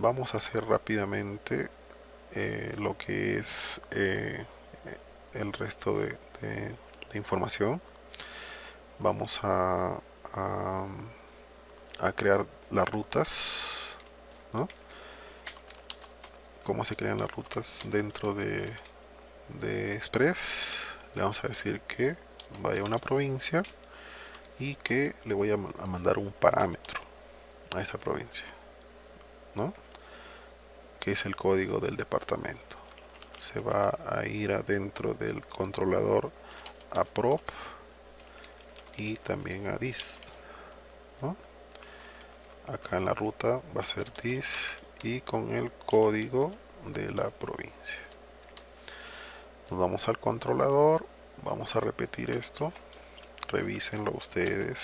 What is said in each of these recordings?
vamos a hacer rápidamente eh, lo que es eh, el resto de, información vamos a, a, crear las rutas ¿no? cómo se crean las rutas dentro de, de Express le vamos a decir que vaya a una provincia y que le voy a, mandar un parámetro a esa provincia ¿no? Que es el código del departamento. Se va a ir adentro del controlador a prop y también a dis acá en la ruta va a ser dis y con el código de la provincia. Nos vamos al controlador vamos a repetir esto. Revísenlo ustedes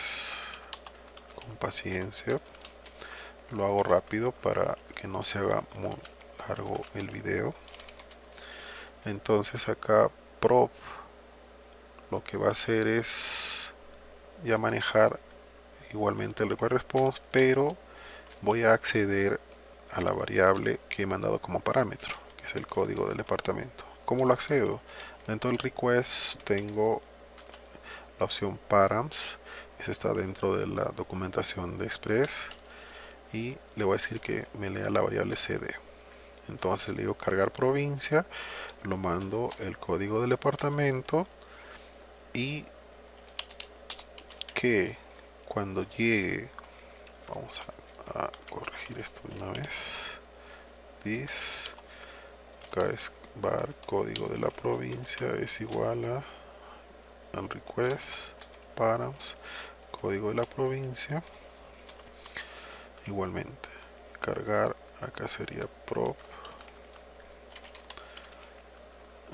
con paciencia. Lo hago rápido para no se haga muy largo el video. Entonces acá prop lo que va a hacer es ya manejar igualmente el request response pero voy a acceder a la variable que he mandado como parámetro que es el código del departamento. ¿cómo lo accedo? dentro del request tengo la opción params esa está dentro de la documentación de express y le voy a decir que me lea la variable cd entonces le digo cargar provincia lo mando el código del departamento y que cuando llegue vamos a, corregir esto una vez this acá es var código de la provincia es igual a request params código de la provincia igualmente cargar acá sería prop.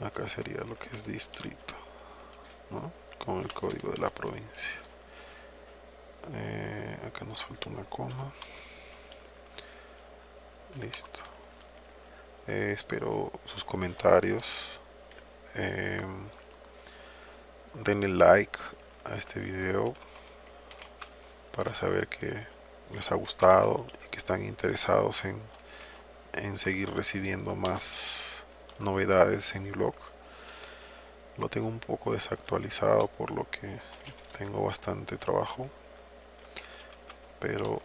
Acá sería lo que es distrito con el código de la provincia. Eh, acá nos falta una coma. Listo. Eh, espero sus comentarios. Eh, denle like a este video para saber que les ha gustado y que están interesados en, en seguir recibiendo más novedades en mi blog lo tengo un poco desactualizado por lo que tengo bastante trabajo. Pero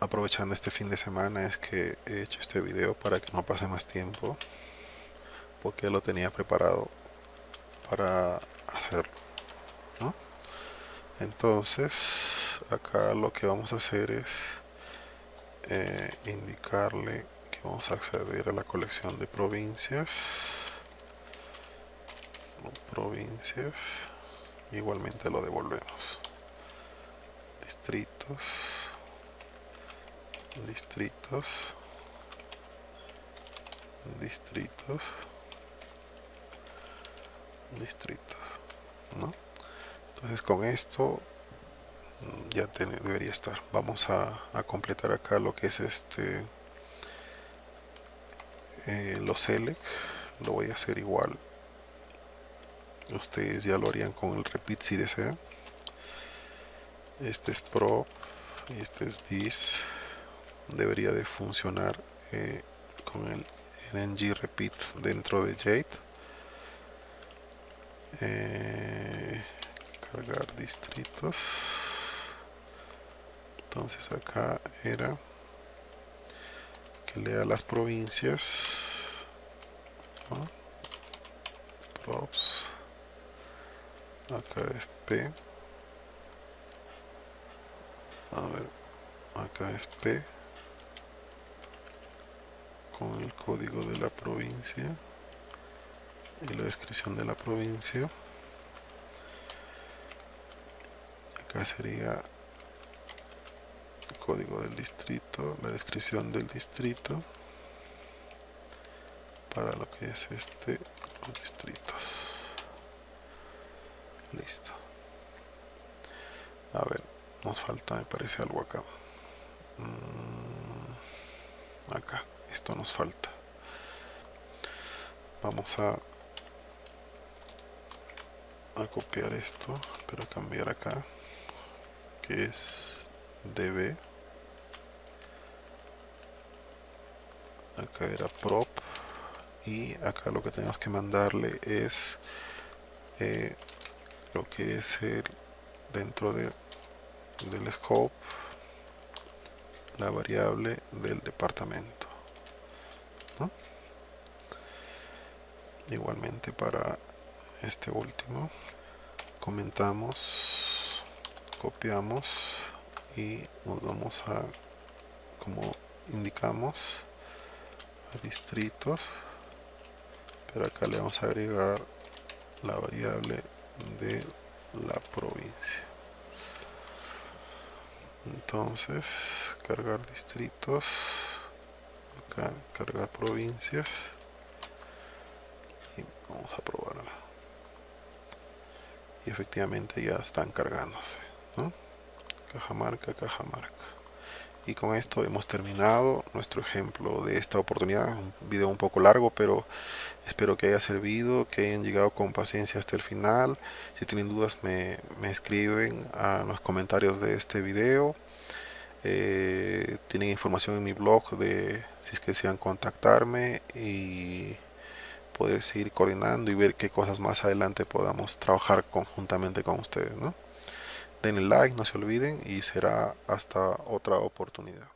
aprovechando este fin de semana es que he hecho este video para que no pase más tiempo porque lo tenía preparado para hacerlo entonces acá lo que vamos a hacer es eh, indicarle que vamos a acceder a la colección de provincias. Provincias. Igualmente lo devolvemos. Distritos. Distritos. Distritos. Distritos ¿no? entonces con esto ya debería estar. Vamos a, completar acá lo que es este eh, los select. Lo voy a hacer igual. Ustedes ya lo harían con el repeat si desean. Este es pro y este es this debería de funcionar eh, con el ng repeat dentro de jade. Eh, cargar distritos entonces acá era que lea las provincias props. Acá es p. A ver acá es p. Con el código de la provincia y la descripción de la provincia. Acá sería código del distrito, la descripción del distrito para lo que es este los distritos. Listo. A ver nos falta me parece algo acá. Mm, acá esto nos falta. Vamos a a copiar esto pero cambiar acá que es db acá era prop. Y acá lo que tenemos que mandarle es eh, lo que es el dentro de, del scope la variable del departamento igualmente para este último comentamos copiamos y nos vamos a como indicamos distritos pero acá le vamos a agregar la variable de la provincia. Entonces cargar distritos acá cargar provincias y vamos a probar. Y efectivamente ya están cargándose ¿no? cajamarca cajamarca y con esto hemos terminado nuestro ejemplo de esta oportunidad un video un poco largo pero espero que haya servido que hayan llegado con paciencia hasta el final si tienen dudas me, escriben a los comentarios de este video eh, tienen información en mi blog de si es que desean contactarme y poder seguir coordinando y ver qué cosas más adelante podamos trabajar conjuntamente con ustedes ¿no? Denle like no se olviden y será hasta otra oportunidad